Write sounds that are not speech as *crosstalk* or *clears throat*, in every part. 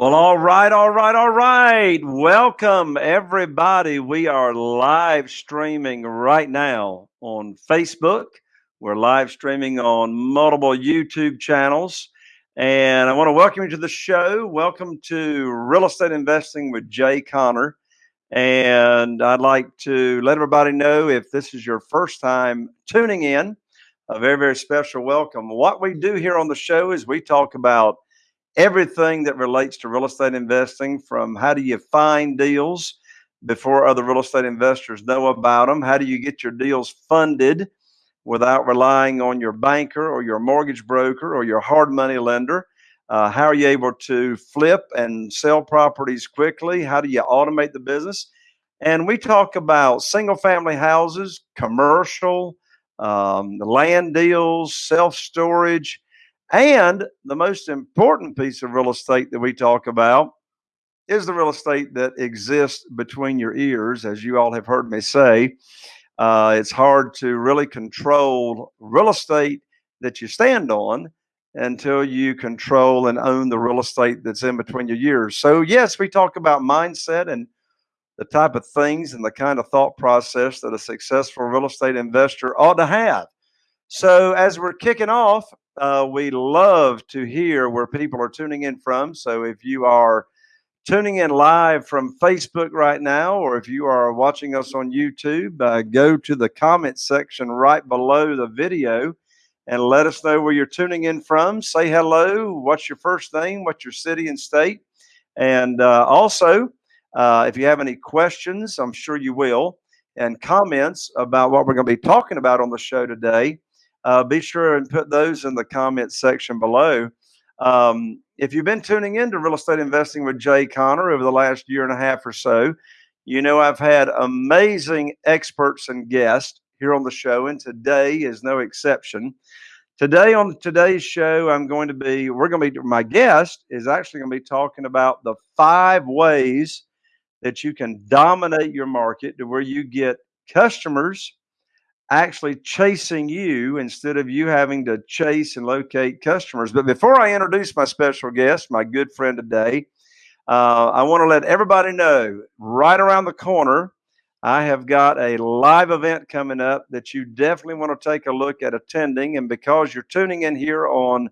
Well, all right, all right, all right. Welcome, everybody. We are live streaming right now on Facebook. We're live streaming on multiple YouTube channels. And I want to welcome you to the show. Welcome to Real Estate Investing with Jay Conner. And I'd like to let everybody know if this is your first time tuning in, a very, very special welcome. What we do here on the show is we talk about everything that relates to real estate investing from how do you find deals before other real estate investors know about them? How do you get your deals funded without relying on your banker or your mortgage broker or your hard money lender? Uh, how are you able to flip and sell properties quickly? How do you automate the business? And we talk about single family houses, commercial, um, land deals, self storage and the most important piece of real estate that we talk about is the real estate that exists between your ears, as you all have heard me say. Uh, it's hard to really control real estate that you stand on until you control and own the real estate that's in between your ears. So, yes, we talk about mindset and the type of things and the kind of thought process that a successful real estate investor ought to have. So, as we're kicking off, uh, we love to hear where people are tuning in from. So, if you are tuning in live from Facebook right now, or if you are watching us on YouTube, uh, go to the comment section right below the video and let us know where you're tuning in from. Say hello. What's your first name? What's your city and state? And uh, also, uh, if you have any questions, I'm sure you will, and comments about what we're going to be talking about on the show today uh, be sure and put those in the comments section below. Um, if you've been tuning in to Real Estate Investing with Jay Conner over the last year and a half or so, you know I've had amazing experts and guests here on the show, and today is no exception. Today on today's show, I'm going to be, we're going to be, my guest is actually going to be talking about the five ways that you can dominate your market to where you get customers actually chasing you instead of you having to chase and locate customers. But before I introduce my special guest, my good friend today, uh, I want to let everybody know right around the corner, I have got a live event coming up that you definitely want to take a look at attending. And because you're tuning in here on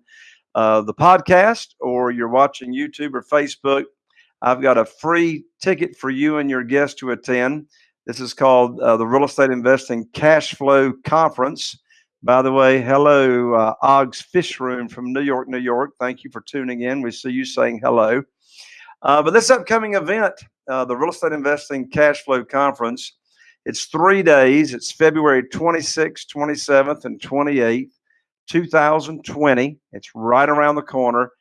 uh, the podcast or you're watching YouTube or Facebook, I've got a free ticket for you and your guest to attend. This is called uh, the Real Estate Investing Cash Flow Conference. By the way, hello, uh, Og's Fish Room from New York, New York. Thank you for tuning in. We see you saying hello. Uh, but this upcoming event, uh, the Real Estate Investing Cash Flow Conference, it's three days. It's February 26th, 27th, and 28th, 2020. It's right around the corner.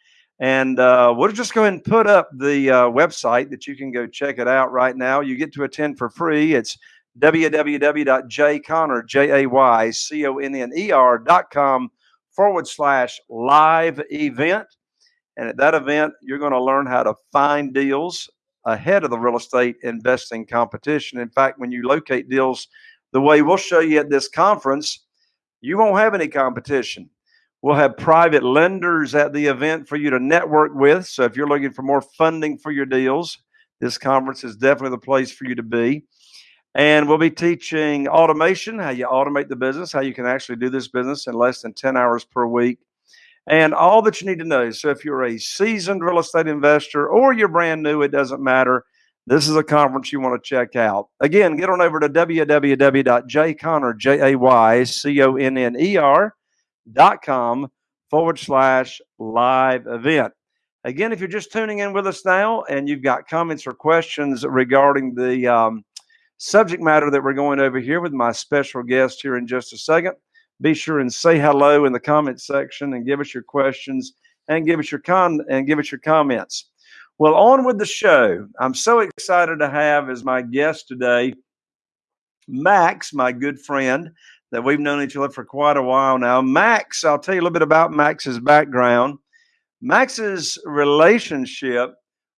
And uh, we'll just go ahead and put up the uh, website that you can go check it out right now. You get to attend for free. It's www.jayconner, forward slash live event. And at that event, you're going to learn how to find deals ahead of the real estate investing competition. In fact, when you locate deals the way we'll show you at this conference, you won't have any competition. We'll have private lenders at the event for you to network with. So if you're looking for more funding for your deals, this conference is definitely the place for you to be. And we'll be teaching automation, how you automate the business, how you can actually do this business in less than 10 hours per week, and all that you need to know. So if you're a seasoned real estate investor or you're brand new, it doesn't matter. This is a conference you want to check out. Again, get on over to www.jayconner, J-A-Y-C-O-N-N-E-R dot com forward slash live event. Again, if you're just tuning in with us now and you've got comments or questions regarding the um, subject matter that we're going over here with my special guest here in just a second, be sure and say hello in the comment section and give us your questions and give us your con and give us your comments. Well, on with the show. I'm so excited to have as my guest today Max, my good friend that we've known each other for quite a while now. Max, I'll tell you a little bit about Max's background. Max's relationship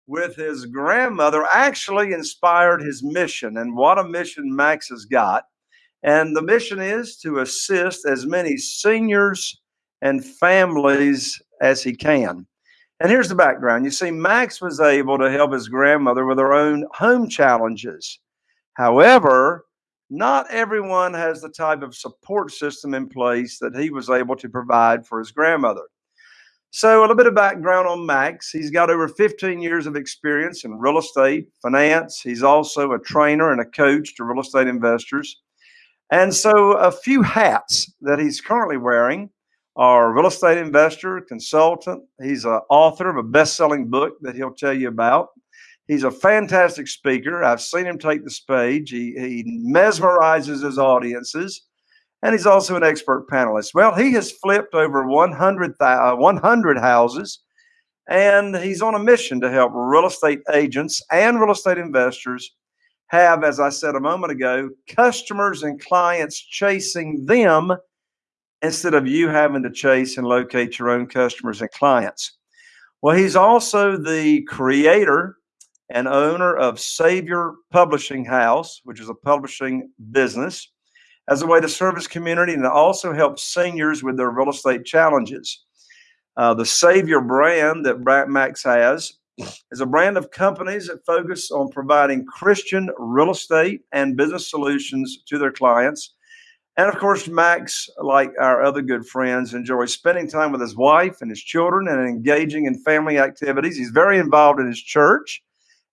with his grandmother actually inspired his mission, and what a mission Max has got. And the mission is to assist as many seniors and families as he can. And here's the background. You see, Max was able to help his grandmother with her own home challenges. However, not everyone has the type of support system in place that he was able to provide for his grandmother. So, a little bit of background on Max. He's got over 15 years of experience in real estate, finance. He's also a trainer and a coach to real estate investors. And so, a few hats that he's currently wearing are real estate investor, consultant. He's an author of a best selling book that he'll tell you about. He's a fantastic speaker. I've seen him take the stage. He, he mesmerizes his audiences. And he's also an expert panelist. Well, he has flipped over 100, uh, 100 houses, and he's on a mission to help real estate agents and real estate investors have, as I said a moment ago, customers and clients chasing them instead of you having to chase and locate your own customers and clients. Well, he's also the creator and owner of Savior Publishing House, which is a publishing business, as a way to serve his community and to also help seniors with their real estate challenges. Uh, the Savior brand that Max has is a brand of companies that focus on providing Christian real estate and business solutions to their clients and of course, Max, like our other good friends, enjoys spending time with his wife and his children and engaging in family activities. He's very involved in his church,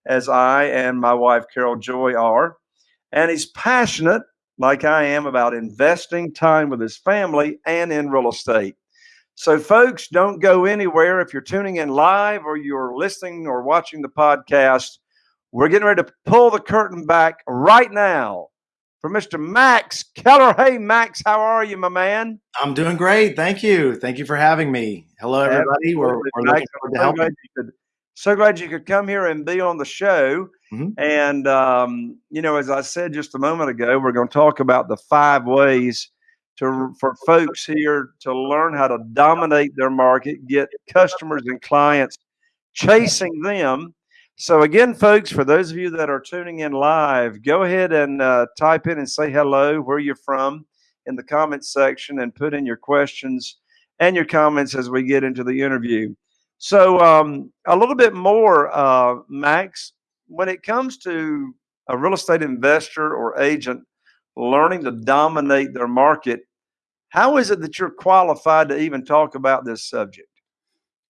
as I and my wife, Carol Joy, are. And he's passionate, like I am, about investing time with his family and in real estate. So, folks, don't go anywhere. If you're tuning in live or you're listening or watching the podcast, we're getting ready to pull the curtain back right now for Mr. Max Keller. Hey, Max, how are you, my man? I'm doing great. Thank you. Thank you for having me. Hello, everybody. We're, we're looking forward to helping. So glad you could come here and be on the show. Mm-hmm. And, um, you know, as I said just a moment ago, we're going to talk about the five ways to for folks here to learn how to dominate their market, get customers and clients chasing them so, again, folks, for those of you that are tuning in live, go ahead and uh, type in and say hello, where you're from in the comments section, and put in your questions and your comments as we get into the interview. So, um, a little bit more, uh, Max, when it comes to a real estate investor or agent learning to dominate their market, how is it that you're qualified to even talk about this subject?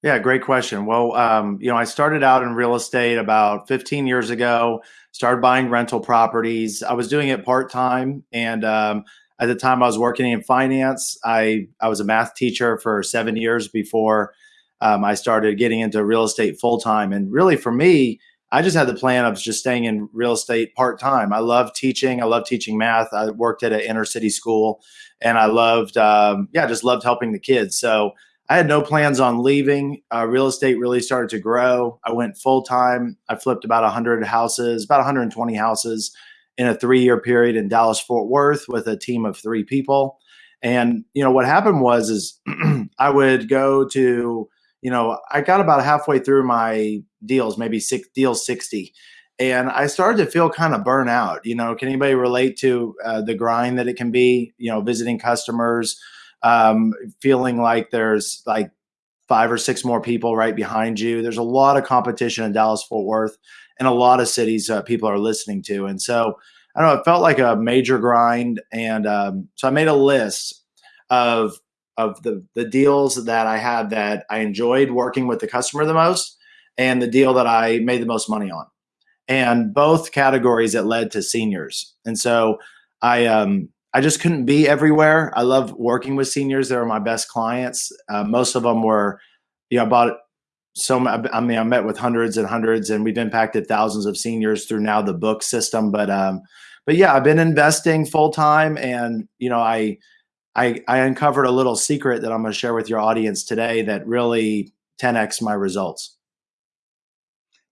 Yeah, great question. Well, um, you know, I started out in real estate about 15 years ago, started buying rental properties. I was doing it part time. And um, at the time I was working in finance, I, I was a math teacher for seven years before um, I started getting into real estate full time. And really, for me, I just had the plan of just staying in real estate part time. I love teaching. I love teaching math. I worked at an inner city school, and I loved, um, yeah, just loved helping the kids. So I had no plans on leaving. Uh, real estate really started to grow. I went full time. I flipped about 100 houses, about 120 houses in a three year period in Dallas Fort Worth with a team of three people. And you know what happened was is *clears throat* I would go to you know I got about halfway through my deals, maybe six deals 60, and I started to feel kind of burn out. You know, can anybody relate to uh, the grind that it can be? You know, visiting customers um, feeling like there's like five or six more people right behind you. There's a lot of competition in Dallas Fort Worth and a lot of cities uh, people are listening to. And so I don't know, it felt like a major grind. And um, so I made a list of of the the deals that I had that I enjoyed working with the customer the most and the deal that I made the most money on. And both categories that led to seniors. And so I um I just couldn't be everywhere. I love working with seniors. They were my best clients. Uh, most of them were, you know, about so I mean, I met with hundreds and hundreds, and we've impacted thousands of seniors through now the book system. But um, but yeah, I've been investing full time, and you know, I I I uncovered a little secret that I'm going to share with your audience today that really 10x my results.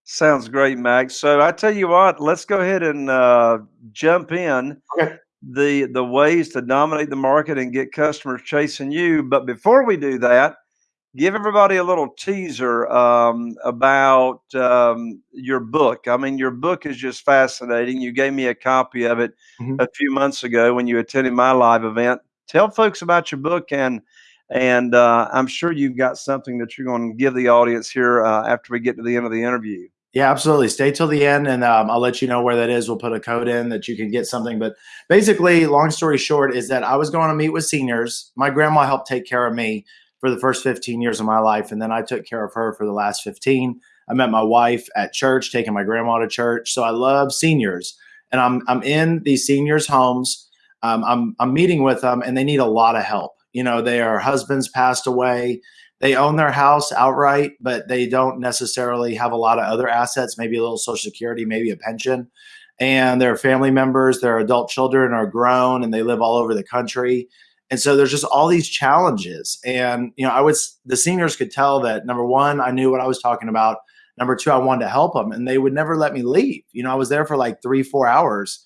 Sounds great, Max. So I tell you what, let's go ahead and uh, jump in. Okay the the ways to dominate the market and get customers chasing you. But before we do that, give everybody a little teaser um, about um, your book. I mean, your book is just fascinating. You gave me a copy of it mm-hmm. a few months ago when you attended my live event. Tell folks about your book and And uh, I'm sure you've got something that you're going to give the audience here uh, after we get to the end of the interview. Yeah, absolutely. Stay till the end, and um, I'll let you know where that is. We'll put a code in that you can get something. But basically, long story short, is that I was going to meet with seniors. My grandma helped take care of me for the first 15 years of my life, and then I took care of her for the last 15. I met my wife at church, taking my grandma to church. So I love seniors, and I'm I'm in these seniors' homes. Um, I'm I'm meeting with them, and they need a lot of help. You know, their husbands passed away they own their house outright, but they don't necessarily have a lot of other assets, maybe a little social security, maybe a pension. And their family members, their adult children are grown and they live all over the country. And so there's just all these challenges. And, you know, I was, the seniors could tell that number one, I knew what I was talking about. Number two, I wanted to help them and they would never let me leave. You know, I was there for like three, four hours.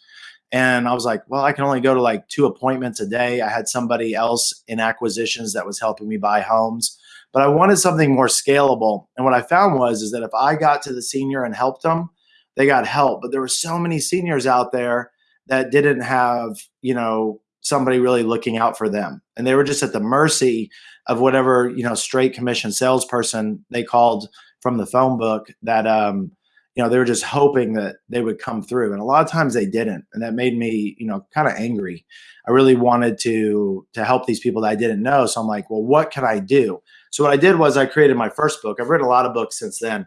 And I was like, well, I can only go to like two appointments a day. I had somebody else in acquisitions that was helping me buy homes but I wanted something more scalable. And what I found was is that if I got to the senior and helped them, they got help. But there were so many seniors out there that didn't have, you know, somebody really looking out for them. And they were just at the mercy of whatever, you know, straight commission salesperson they called from the phone book that um, you know, they were just hoping that they would come through. And a lot of times they didn't. And that made me, you know, kind of angry. I really wanted to to help these people that I didn't know. So I'm like, well, what can I do? So what I did was I created my first book. I've written a lot of books since then.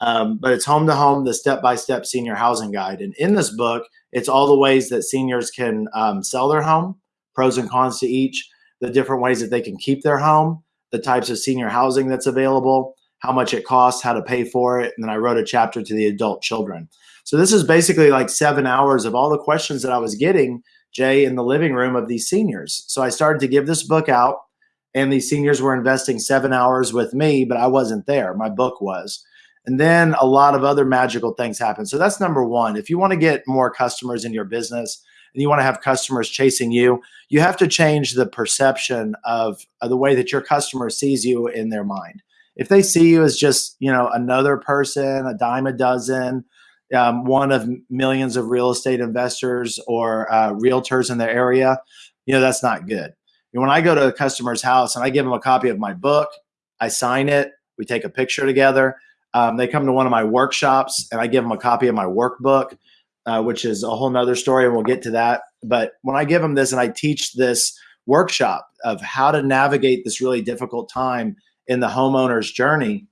Um, but it's home to home, the step by step senior housing guide. And in this book, it's all the ways that seniors can um, sell their home, pros and cons to each, the different ways that they can keep their home, the types of senior housing that's available, how much it costs, how to pay for it. And then I wrote a chapter to the adult children. So this is basically like seven hours of all the questions that I was getting, Jay, in the living room of these seniors. So I started to give this book out, and these seniors were investing seven hours with me, but I wasn't there. My book was. And then a lot of other magical things happen. So that's number one. If you want to get more customers in your business and you want to have customers chasing you, you have to change the perception of, of the way that your customer sees you in their mind if they see you as just you know another person, a dime a dozen, um, one of millions of real estate investors or uh, realtors in their area, you know that's not good. And when I go to a customer's house and I give them a copy of my book, I sign it, we take a picture together. Um, they come to one of my workshops and I give them a copy of my workbook, uh, which is a whole nother story, and we'll get to that. But when I give them this and I teach this workshop of how to navigate this really difficult time in the homeowner's journey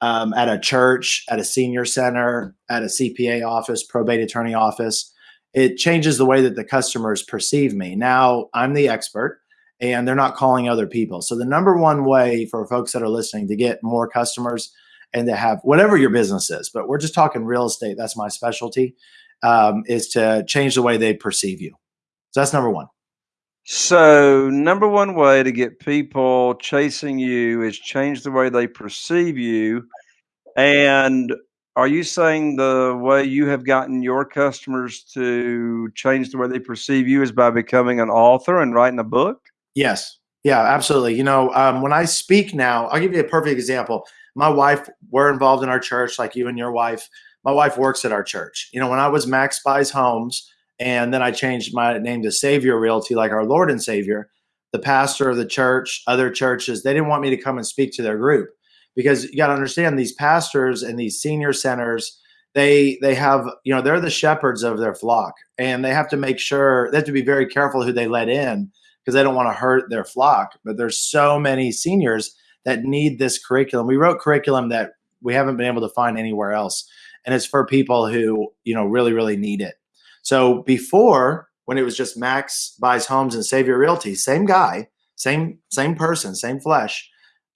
um, at a church, at a senior center, at a CPA office, probate attorney office. It changes the way that the customers perceive me. Now I'm the expert and they're not calling other people. So the number one way for folks that are listening to get more customers and to have whatever your business is, but we're just talking real estate. That's my specialty. Um, is to change the way they perceive you. So that's number one. So, number one way to get people chasing you is change the way they perceive you. And are you saying the way you have gotten your customers to change the way they perceive you is by becoming an author and writing a book? Yes. Yeah, absolutely. You know, um, when I speak now, I'll give you a perfect example. My wife, we're involved in our church, like you and your wife. My wife works at our church. You know, when I was Max Buys Homes, and then I changed my name to Savior Realty, like our Lord and Savior. The pastor of the church, other churches, they didn't want me to come and speak to their group. Because you got to understand these pastors and these senior centers they they have you know they're the shepherds of their flock. And they have to make sure they have to be very careful who they let in because they don't want to hurt their flock. But there's so many seniors that need this curriculum. We wrote curriculum that we haven't been able to find anywhere else. And it's for people who you know really really need it so before, when it was just Max buys homes and Savior Realty, same guy, same same person, same flesh.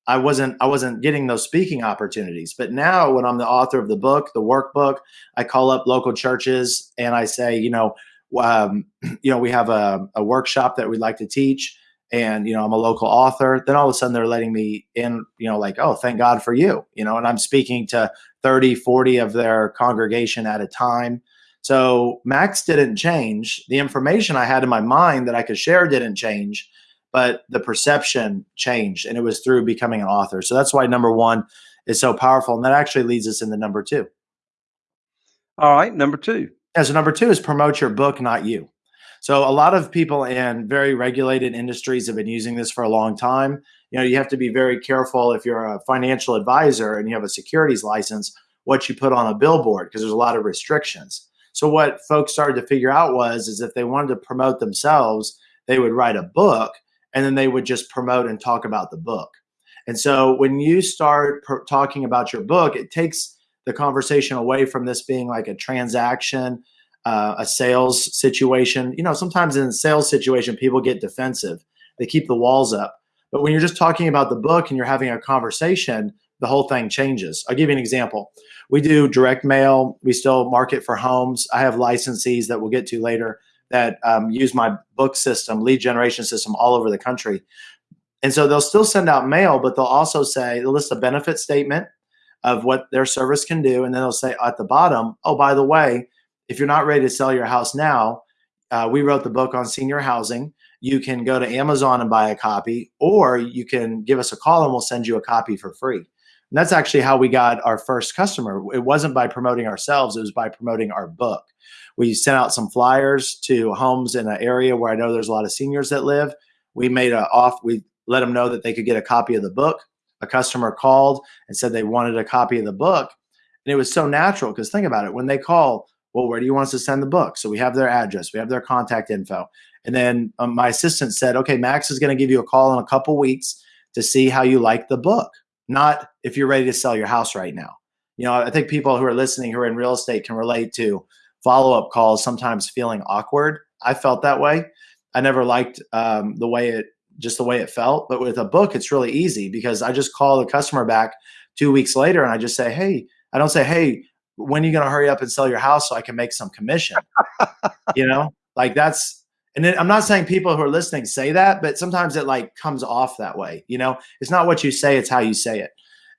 I wasn't I wasn't getting those speaking opportunities. But now when I'm the author of the book, the workbook, I call up local churches and I say, you know, um, *clears throat* you know, we have a, a workshop that we'd like to teach and you know i'm a local author then all of a sudden they're letting me in you know like oh thank god for you you know and i'm speaking to 30 40 of their congregation at a time so Max didn't change. The information I had in my mind that I could share didn't change, but the perception changed. And it was through becoming an author. So that's why number one is so powerful. And that actually leads us into number two. All right, number two. Yeah, so number two is promote your book, not you. So a lot of people in very regulated industries have been using this for a long time. You know, you have to be very careful if you're a financial advisor and you have a securities license, what you put on a billboard because there's a lot of restrictions. So what folks started to figure out was is if they wanted to promote themselves, they would write a book and then they would just promote and talk about the book. And so when you start talking about your book, it takes the conversation away from this being like a transaction, uh, a sales situation. You know, sometimes in a sales situation, people get defensive. They keep the walls up. But when you're just talking about the book and you're having a conversation, the whole thing changes. I'll give you an example. We do direct mail. We still market for homes. I have licensees that we'll get to later that um, use my book system, lead generation system all over the country. And so they'll still send out mail, but they'll also say, they'll list a benefit statement of what their service can do. And then they'll say at the bottom, oh, by the way, if you're not ready to sell your house now, uh, we wrote the book on senior housing. You can go to Amazon and buy a copy, or you can give us a call and we'll send you a copy for free. And that's actually how we got our first customer. It wasn't by promoting ourselves, it was by promoting our book. We sent out some flyers to homes in an area where I know there's a lot of seniors that live. We made a off, we let them know that they could get a copy of the book. A customer called and said they wanted a copy of the book. And it was so natural because think about it when they call, well, where do you want us to send the book? So we have their address, we have their contact info. And then um, my assistant said, okay, Max is going to give you a call in a couple weeks to see how you like the book, not if you're ready to sell your house right now. You know, I think people who are listening who are in real estate can relate to follow up calls sometimes feeling awkward. I felt that way. I never liked um, the way it just the way it felt. But with a book, it's really easy because I just call the customer back two weeks later and I just say, hey, I don't say, hey, when are you going to hurry up and sell your house so I can make some commission? you know, like that's, and then I'm not saying people who are listening say that, but sometimes it like comes off that way. You know, it's not what you say, it's how you say it.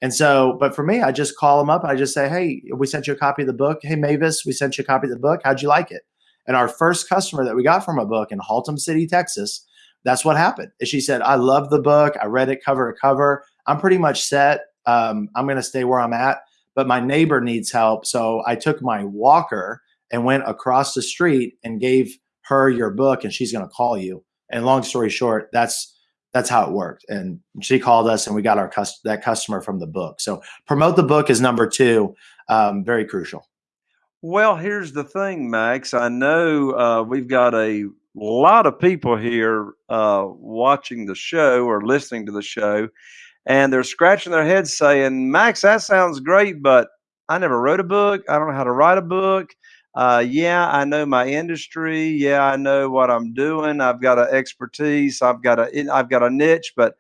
And so, but for me, I just call them up. I just say, Hey, we sent you a copy of the book. Hey, Mavis, we sent you a copy of the book. How'd you like it? And our first customer that we got from a book in Haltom City, Texas, that's what happened. And She said, I love the book. I read it cover to cover. I'm pretty much set. Um, I'm going to stay where I'm at, but my neighbor needs help. So I took my walker and went across the street and gave her your book, and she's going to call you. And long story short, that's that's how it worked. And she called us, and we got our that customer from the book. So promote the book is number two, um, very crucial. Well, here's the thing, Max. I know uh, we've got a lot of people here uh, watching the show or listening to the show, and they're scratching their heads saying, Max, that sounds great, but I never wrote a book. I don't know how to write a book uh, yeah, I know my industry. Yeah, I know what I'm doing. I've got an expertise. I've got a I've got a niche, but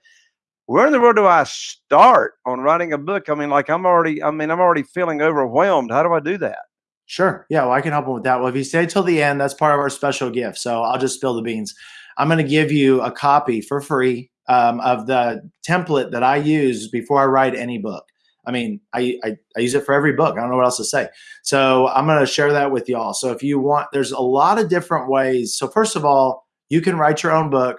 where in the world do I start on writing a book? I mean, like I'm already, I mean, I'm already feeling overwhelmed. How do I do that? Sure. Yeah, well, I can help them with that. Well, if you stay till the end, that's part of our special gift. So I'll just spill the beans. I'm going to give you a copy for free um, of the template that I use before I write any book. I mean, I, I, I use it for every book. I don't know what else to say. So I'm going to share that with y'all. So if you want, there's a lot of different ways. So first of all, you can write your own book,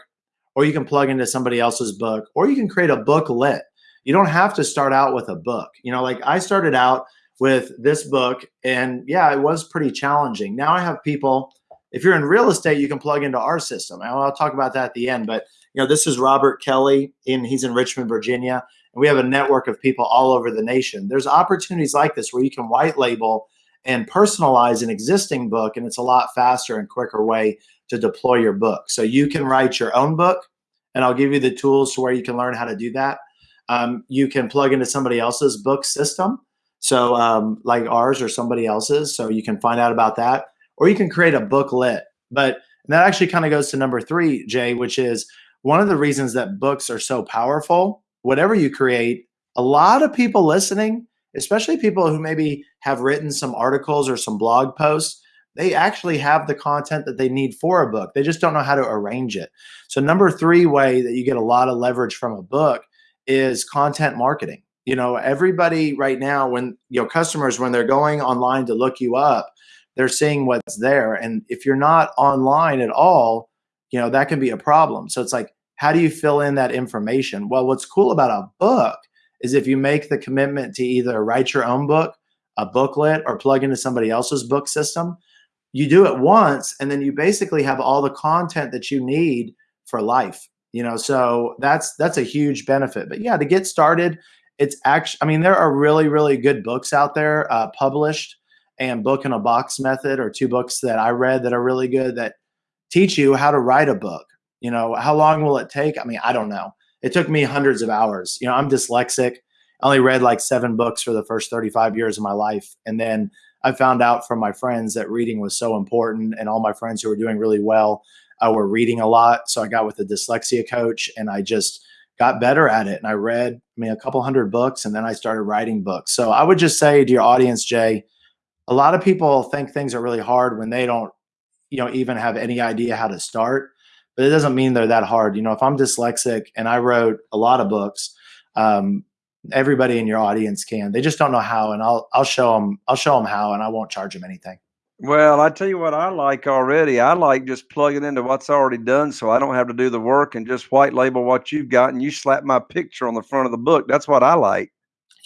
or you can plug into somebody else's book, or you can create a booklet. You don't have to start out with a book. You know, like I started out with this book, and yeah, it was pretty challenging. Now I have people. If you're in real estate, you can plug into our system. I'll talk about that at the end. But you know, this is Robert Kelly, and he's in Richmond, Virginia and we have a network of people all over the nation. There's opportunities like this where you can white label and personalize an existing book, and it's a lot faster and quicker way to deploy your book. So you can write your own book, and I'll give you the tools to where you can learn how to do that. Um, you can plug into somebody else's book system, so um, like ours or somebody else's, so you can find out about that, or you can create a booklet. But that actually kind of goes to number three, Jay, which is one of the reasons that books are so powerful whatever you create, a lot of people listening, especially people who maybe have written some articles or some blog posts, they actually have the content that they need for a book. They just don't know how to arrange it. So, number three way that you get a lot of leverage from a book is content marketing. You know, everybody right now, when you know customers, when they're going online to look you up, they're seeing what's there. And if you're not online at all, you know, that can be a problem. So it's like how do you fill in that information? Well, what's cool about a book is if you make the commitment to either write your own book, a booklet, or plug into somebody else's book system, you do it once and then you basically have all the content that you need for life you know? So that's that's a huge benefit. But yeah to get started it's actually i mean there are really really good books out there uh, published and book in a box method or two books that i read that are really good that teach you how to write a book you know how long will it take i mean i don't know it took me hundreds of hours you know i'm dyslexic i only read like seven books for the first 35 years of my life and then I found out from my friends that reading was so important, and all my friends who were doing really well uh, were reading a lot. So I got with a dyslexia coach, and I just got better at it. And I read, I mean, a couple hundred books, and then I started writing books. So I would just say to your audience, Jay, a lot of people think things are really hard when they don't, you know, even have any idea how to start. But it doesn't mean they're that hard. You know, if I'm dyslexic and I wrote a lot of books, um, everybody in your audience can. They just don't know how, and I'll I'll show them I'll show them how, and I won't charge them anything. Well, I tell you what I like already. I like just plugging into what's already done, so I don't have to do the work and just white label what you've got, and you slap my picture on the front of the book. That's what I like.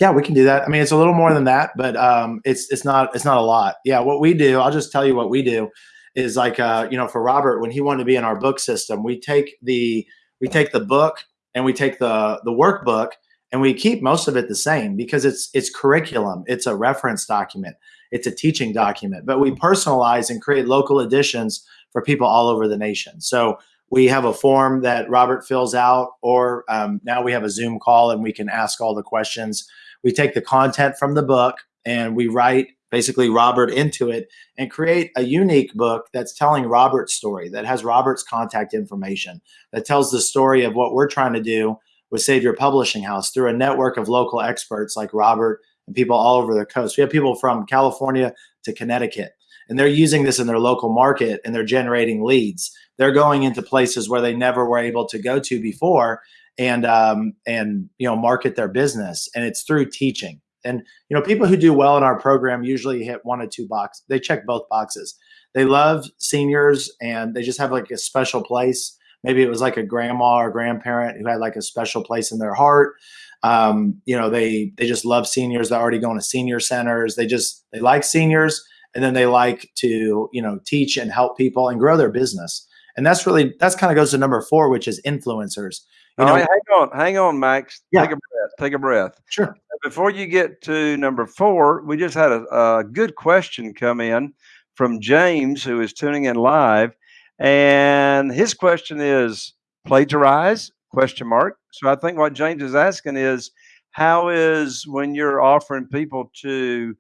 Yeah, we can do that. I mean, it's a little more than that, but um, it's it's not it's not a lot. Yeah, what we do, I'll just tell you what we do is like uh, you know, for Robert when he wanted to be in our book system, we take the we take the book and we take the the workbook and we keep most of it the same because it's it's curriculum. It's a reference document. It's a teaching document. But we personalize and create local editions for people all over the nation. So we have a form that robert fills out or um, now we have a zoom call and we can ask all the questions. We take the content from the book and we write basically robert into it and create a unique book that's telling robert's story that has robert's contact information that tells the story of what we're trying to do with Savior Publishing House through a network of local experts like Robert and people all over the coast. We have people from California to Connecticut, and they're using this in their local market and they're generating leads. They're going into places where they never were able to go to before and um, and you know market their business, and it's through teaching. And you know, people who do well in our program usually hit one or two boxes. They check both boxes. They love seniors, and they just have like a special place maybe it was like a grandma or grandparent who had like a special place in their heart um, you know they they just love seniors they're already going to senior centers they just they like seniors and then they like to you know teach and help people and grow their business and that's really that's kind of goes to number four which is influencers you know, hang on hang on max yeah. take a take a breath sure before you get to number four we just had a, a good question come in from james who is tuning in live and his question is plagiarize question mark. So I think what James is asking is how is when you're offering people to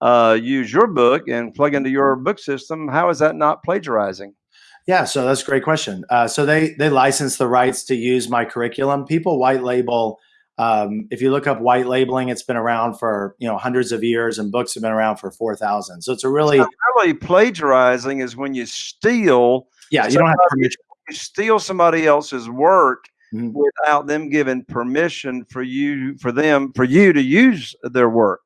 uh, use your book and plug into your book system, how is that not plagiarizing? Yeah, so that's a great question. Uh, so they they license the rights to use my curriculum. People white label. Um, if you look up white labeling, it's been around for you know hundreds of years, and books have been around for four thousand. So it's a really really plagiarizing is when you steal yeah, you don't have permission. You steal somebody else's work mm-hmm. without them giving permission for you for them for you to use their work.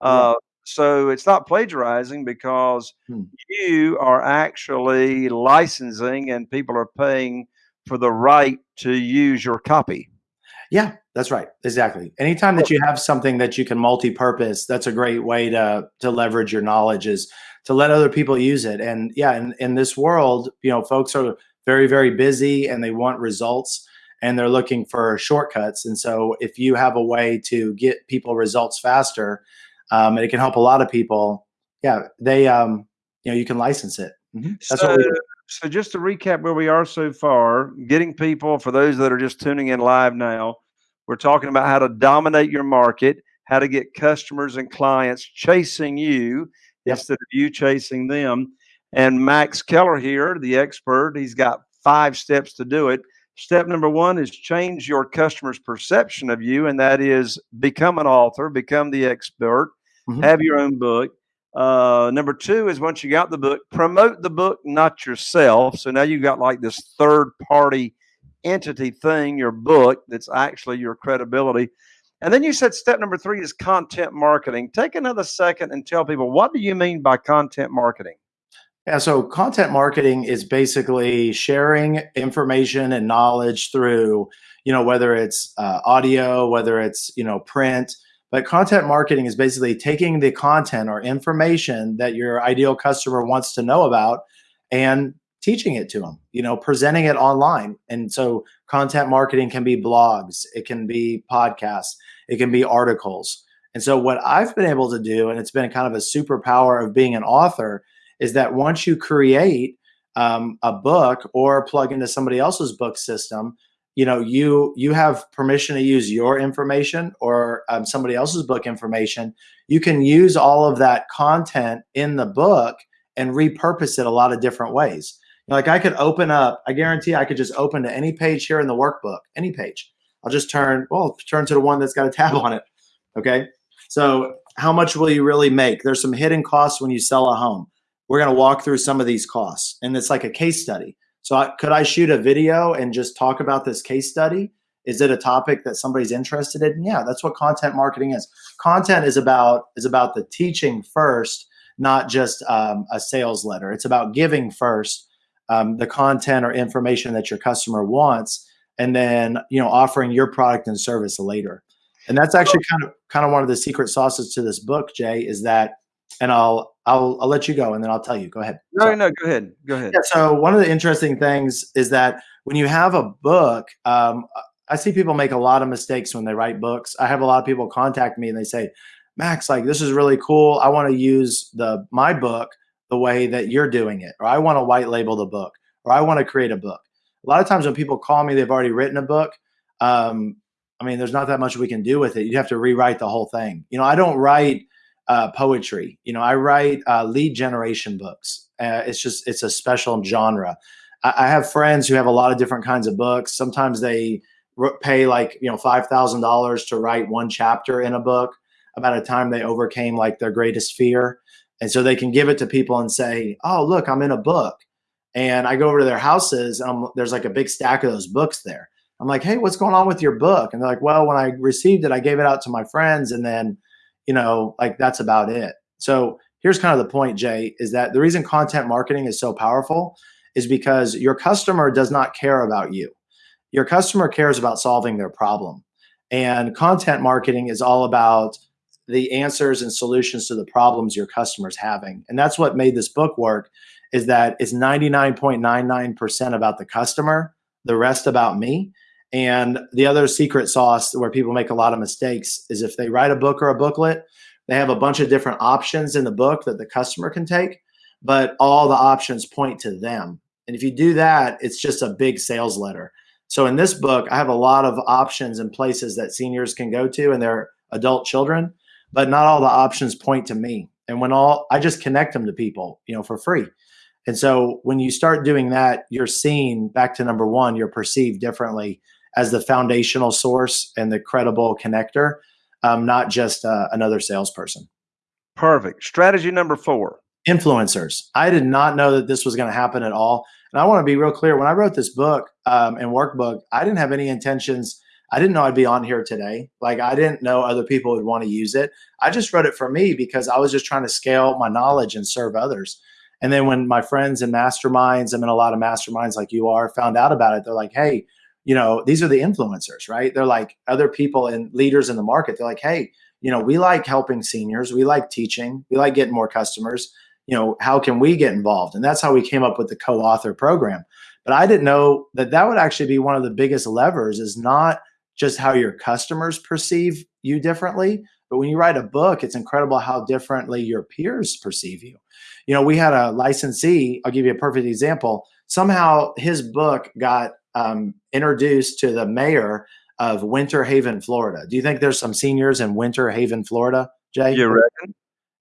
Uh, so it's not plagiarizing because hmm. you are actually licensing and people are paying for the right to use your copy. Yeah, that's right. Exactly. Anytime that you have something that you can multi-purpose, that's a great way to to leverage your knowledge is to let other people use it. And yeah, in, in this world, you know, folks are very, very busy and they want results and they're looking for shortcuts. And so if you have a way to get people results faster, um, and it can help a lot of people, yeah, they, um, you know, you can license it. Mm-hmm. That's so, what we do. So just to recap where we are so far, getting people, for those that are just tuning in live now, we're talking about how to dominate your market, how to get customers and clients chasing you yep. instead of you chasing them. And Max Keller here, the expert, he's got five steps to do it. Step number one is change your customer's perception of you, and that is become an author, become the expert, mm-hmm. have your own book. Uh, number two is once you got the book, promote the book, not yourself. So now you've got like this third party entity thing, your book, that's actually your credibility. And then you said step number three is content marketing. Take another second and tell people what do you mean by content marketing? Yeah, so content marketing is basically sharing information and knowledge through, you know, whether it's uh, audio, whether it's, you know, print, But content marketing is basically taking the content or information that your ideal customer wants to know about and teaching it to them, you know, presenting it online. And so content marketing can be blogs, it can be podcasts, it can be articles. And so what I've been able to do, and it's been kind of a superpower of being an author, is that once you create um, a book or plug into somebody else's book system, you know you you have permission to use your information or um, somebody else's book information you can use all of that content in the book and repurpose it a lot of different ways like i could open up i guarantee i could just open to any page here in the workbook any page i'll just turn well turn to the one that's got a tab on it okay so how much will you really make there's some hidden costs when you sell a home we're going to walk through some of these costs and it's like a case study so I, could I shoot a video and just talk about this case study? Is it a topic that somebody's interested in? Yeah, that's what content marketing is. Content is about is about the teaching first, not just um, a sales letter. It's about giving first um, the content or information that your customer wants, and then you know offering your product and service later. And that's actually kind of kind of one of the secret sauces to this book, Jay, is that and I'll I'll I'll let you go and then I'll tell you. Go ahead. No, so, no, go ahead. Go ahead. Yeah, so one of the interesting things is that when you have a book, um, I see people make a lot of mistakes when they write books. I have a lot of people contact me and they say, Max, like this is really cool. I want to use the my book the way that you're doing it, or I want to white label the book, or I want to create a book. A lot of times when people call me, they've already written a book. Um, I mean, there's not that much we can do with it. You have to rewrite the whole thing. You know, I don't write uh, poetry. You know, I write uh, lead generation books. Uh, it's just it's a special genre. I, I, have friends who have a lot of different kinds of books. Sometimes they pay like you know five thousand dollars to write one chapter in a book about a time they overcame like their greatest fear, and so they can give it to people and say, "Oh, look, I'm in a book." And I go over to their houses, and I'm, there's like a big stack of those books there. I'm like, "Hey, what's going on with your book?" And they're like, "Well, when I received it, I gave it out to my friends, and then." you know, like that's about it. So here's kind of the point, Jay, is that the reason content marketing is so powerful is because your customer does not care about you. Your customer cares about solving their problem. And content marketing is all about the answers and solutions to the problems your customers having. And that's what made this book work is that it's 99.99% about the customer, the rest about me. And the other secret sauce where people make a lot of mistakes is if they write a book or a booklet, they have a bunch of different options in the book that the customer can take, but all the options point to them. And if you do that, it's just a big sales letter. So in this book, I have a lot of options and places that seniors can go to and their adult children, but not all the options point to me. And when all I just connect them to people, you know, for free. And so when you start doing that, you're seen back to number one, you're perceived differently as the foundational source and the credible connector, um, not just uh, another salesperson. Perfect. Strategy number four influencers. I did not know that this was going to happen at all. And I want to be real clear when I wrote this book um, and workbook, I didn't have any intentions. I didn't know I'd be on here today. Like, I didn't know other people would want to use it. I just wrote it for me because I was just trying to scale my knowledge and serve others. And then when my friends and masterminds, I'm in a lot of masterminds like you are, found out about it, they're like, hey, you know, these are the influencers, right? They're like other people and leaders in the market. They're like, hey, you know, we like helping seniors, we like teaching, we like getting more customers. You know, how can we get involved? And that's how we came up with the co-author program. But I didn't know that that would actually be one of the biggest levers is not just how your customers perceive you differently, but when you write a book, it's incredible how differently your peers perceive you. You know, we had a licensee, I'll give you a perfect example. Somehow his book got um, introduced to the mayor of Winter Haven, Florida. Do you think there's some seniors in Winter Haven, Florida, Jay? You reckon?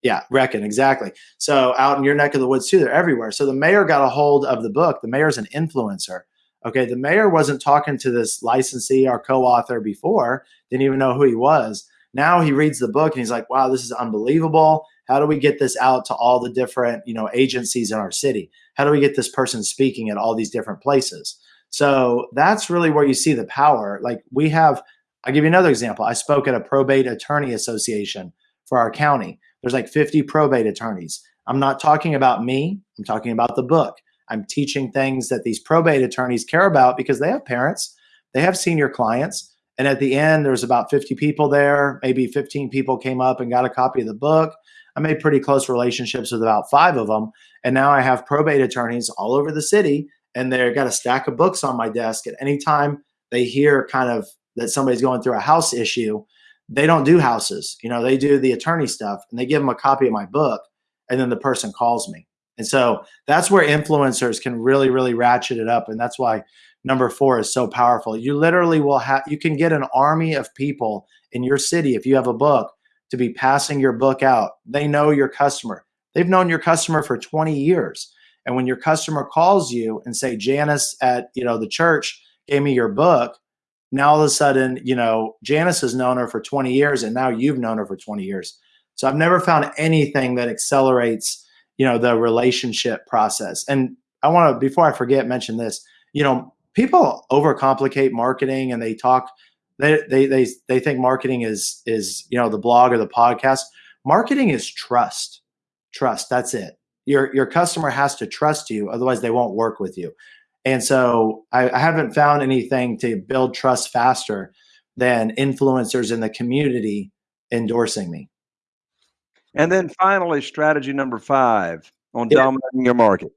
Yeah, reckon exactly. So out in your neck of the woods too, they're everywhere. So the mayor got a hold of the book. The mayor's an influencer. Okay, the mayor wasn't talking to this licensee or co-author before, didn't even know who he was. Now he reads the book and he's like, "Wow, this is unbelievable. How do we get this out to all the different, you know, agencies in our city? How do we get this person speaking at all these different places?" So that's really where you see the power. Like we have, I'll give you another example. I spoke at a probate attorney association for our county. There's like 50 probate attorneys. I'm not talking about me, I'm talking about the book. I'm teaching things that these probate attorneys care about because they have parents, they have senior clients, And at the end, there's about 50 people there. Maybe 15 people came up and got a copy of the book. I made pretty close relationships with about five of them. And now I have probate attorneys all over the city, and they've got a stack of books on my desk. And anytime they hear kind of that somebody's going through a house issue, they don't do houses. You know, they do the attorney stuff and they give them a copy of my book, and then the person calls me. And so that's where influencers can really, really ratchet it up. And that's why number four is so powerful. You literally will have, you can get an army of people in your city if you have a book to be passing your book out. They know your customer. They've known your customer for 20 years. And when your customer calls you and say, Janice at, you know, the church gave me your book, now all of a sudden, you know, Janice has known her for 20 years and now you've known her for 20 years. So I've never found anything that accelerates, you know, the relationship process. And I want to, before I forget, mention this, you know, people overcomplicate marketing and they talk they, they they they think marketing is is you know the blog or the podcast. Marketing is trust. Trust that's it. Your your customer has to trust you otherwise they won't work with you. And so I, I haven't found anything to build trust faster than influencers in the community endorsing me and then finally strategy number five on yeah. dominating your market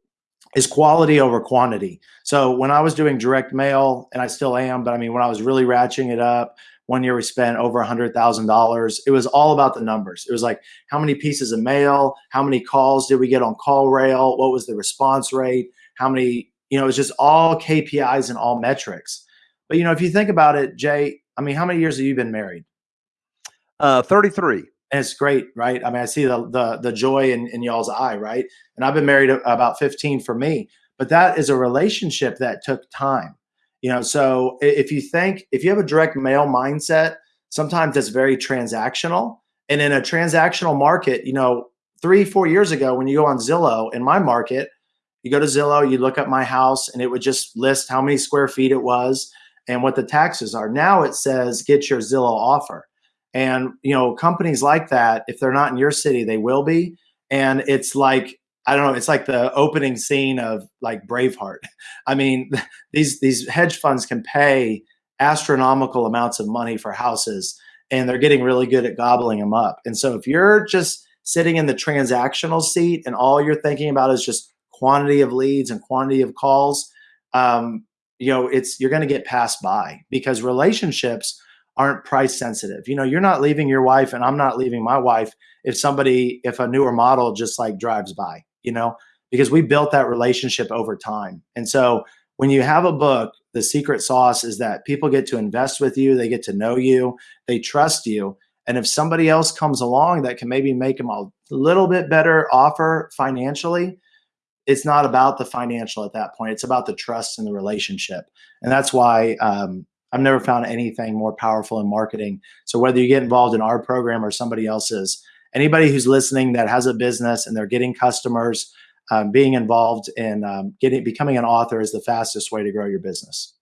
is quality over quantity. So when I was doing direct mail, and I still am, but I mean, when I was really ratcheting it up, one year we spent over a hundred thousand dollars. It was all about the numbers. It was like how many pieces of mail, how many calls did we get on CallRail, what was the response rate, how many, you know, it was just all KPIs and all metrics. But you know, if you think about it, Jay, I mean, how many years have you been married? Uh, 33 and it's great, right? I mean, I see the the, the joy in, in y'all's eye, right? And I've been married about 15 for me, but that is a relationship that took time, you know. So if you think if you have a direct mail mindset, sometimes it's very transactional, and in a transactional market, you know, three four years ago when you go on Zillow in my market, you go to Zillow, you look at my house, and it would just list how many square feet it was and what the taxes are. Now it says get your Zillow offer and you know, companies like that, if they're not in your city, they will be. And it's like I don't know. It's like the opening scene of like Braveheart. *laughs* I mean, *laughs* these these hedge funds can pay astronomical amounts of money for houses, and they're getting really good at gobbling them up. And so, if you're just sitting in the transactional seat and all you're thinking about is just quantity of leads and quantity of calls, um, you know, it's you're going to get passed by because relationships aren't price sensitive. You know, you're not leaving your wife and I'm not leaving my wife if somebody, if a newer model just like drives by, you know, because we built that relationship over time. And so when you have a book, the secret sauce is that people get to invest with you, they get to know you, they trust you. And if somebody else comes along that can maybe make them a little bit better offer financially, it's not about the financial at that point. It's about the trust and the relationship. And that's why um, I've never found anything more powerful in marketing. So whether you get involved in our program or somebody else's, anybody who's listening that has a business and they're getting customers, um, being involved in um, getting becoming an author is the fastest way to grow your business.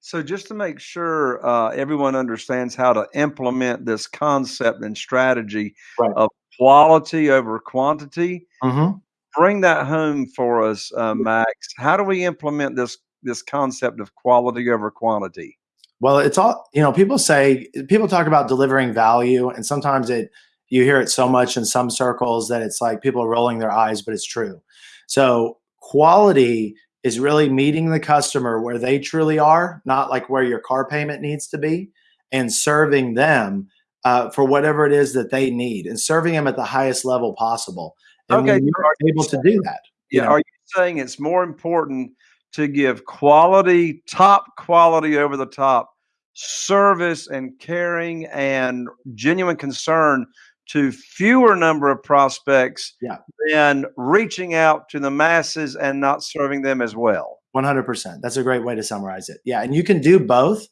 So just to make sure uh, everyone understands how to implement this concept and strategy right. of quality over quantity, mm-hmm. bring that home for us, uh, Max. How do we implement this this concept of quality over quantity? Well, it's all, you know, people say, people talk about delivering value, and sometimes it, you hear it so much in some circles that it's like people are rolling their eyes, but it's true. So, quality is really meeting the customer where they truly are, not like where your car payment needs to be, and serving them uh, for whatever it is that they need and serving them at the highest level possible. And okay. you're able to do that. Yeah. Know, are you saying it's more important to give quality, top quality over the top service and caring and genuine concern to fewer number of prospects yeah. than reaching out to the masses and not serving them as well. 100%. That's a great way to summarize it. Yeah. And you can do both.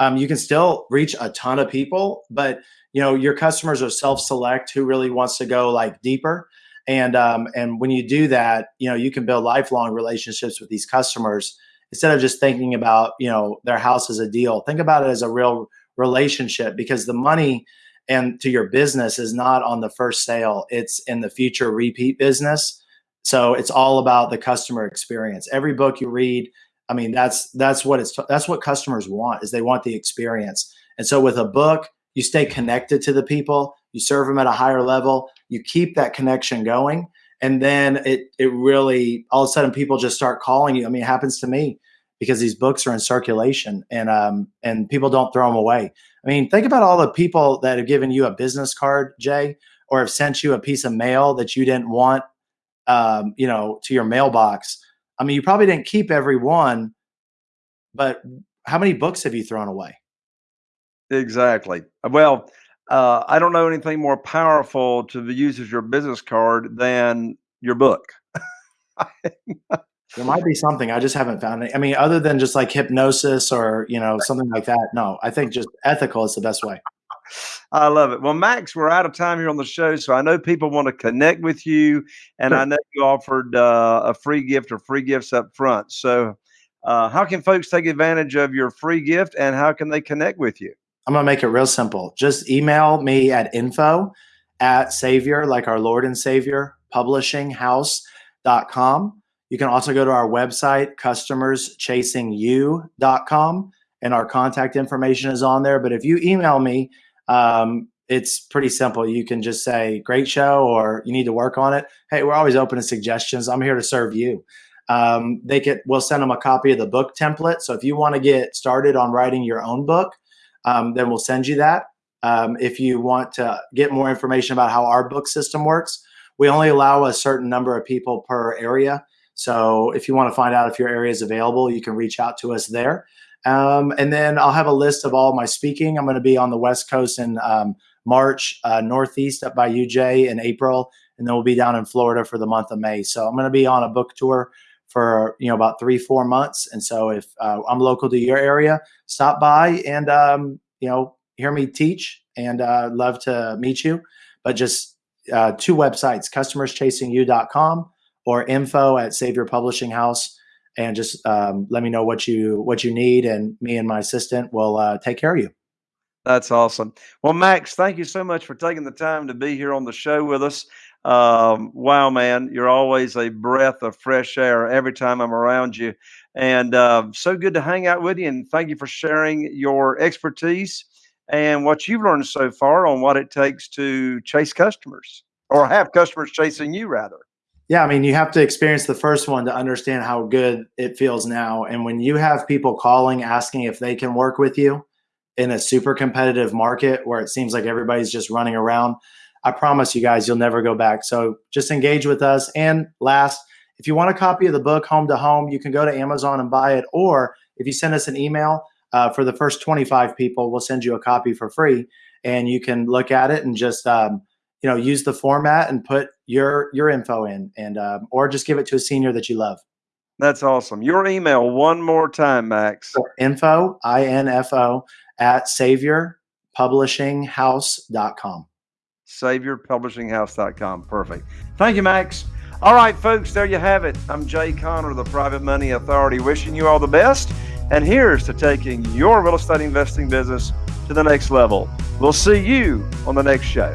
Um, you can still reach a ton of people, but you know, your customers are self-select who really wants to go like deeper. And um, and when you do that, you know, you can build lifelong relationships with these customers instead of just thinking about you know their house as a deal. Think about it as a real relationship because the money and to your business is not on the first sale; it's in the future repeat business. So it's all about the customer experience. Every book you read, I mean, that's that's what it's that's what customers want is they want the experience. And so with a book, you stay connected to the people, you serve them at a higher level, you keep that connection going. And then it it really all of a sudden people just start calling you. I mean, it happens to me because these books are in circulation and um and people don't throw them away. I mean, think about all the people that have given you a business card, Jay, or have sent you a piece of mail that you didn't want um, you know, to your mailbox. I mean, you probably didn't keep every one, but how many books have you thrown away? Exactly. Well, uh, I don't know anything more powerful to use as your business card than your book. *laughs* there might be something I just haven't found it. I mean, other than just like hypnosis or you know something like that. No, I think just ethical is the best way. *laughs* I love it. Well, Max, we're out of time here on the show, so I know people want to connect with you, and sure. I know you offered uh, a free gift or free gifts up front. So, uh, how can folks take advantage of your free gift, and how can they connect with you? I'm gonna make it real simple. Just email me at info at Savior, like our Lord and Savior, publishinghouse.com. You can also go to our website, customerschasingyou.com, and our contact information is on there. But if you email me, um, it's pretty simple. You can just say, great show, or you need to work on it. Hey, we're always open to suggestions. I'm here to serve you. Um, they get, we'll send them a copy of the book template. So if you want to get started on writing your own book, um, then we'll send you that. Um, if you want to get more information about how our book system works, we only allow a certain number of people per area. So if you want to find out if your area is available, you can reach out to us there. Um, and then I'll have a list of all my speaking. I'm going to be on the West Coast in um, March, uh, Northeast up by UJ in April, and then we'll be down in Florida for the month of May. So I'm going to be on a book tour for you know about three four months. And so if uh, I'm local to your area, stop by and um, you know hear me teach, and uh, love to meet you. But just uh, two websites: customerschasingyou.com or info at Savior Publishing House and just um, let me know what you what you need, and me and my assistant will uh, take care of you. That's awesome. Well, Max, thank you so much for taking the time to be here on the show with us. Um, wow, man, you're always a breath of fresh air every time I'm around you, and uh, so good to hang out with you. And thank you for sharing your expertise and what you've learned so far on what it takes to chase customers or have customers chasing you, rather. Yeah, I mean, you have to experience the first one to understand how good it feels now. And when you have people calling asking if they can work with you in a super competitive market where it seems like everybody's just running around, I promise you guys, you'll never go back. So just engage with us. And last, if you want a copy of the book Home to Home, you can go to Amazon and buy it. Or if you send us an email uh, for the first 25 people, we'll send you a copy for free. And you can look at it and just, um, you know, use the format and put your your info in, and um, or just give it to a senior that you love. That's awesome. Your email one more time, Max. info i n f o at saviorpublishinghouse.com. Saviorpublishinghouse.com. Perfect. Thank you, Max. All right, folks, there you have it. I'm Jay Conner, the Private Money Authority, wishing you all the best. And here's to taking your real estate investing business to the next level. We'll see you on the next show.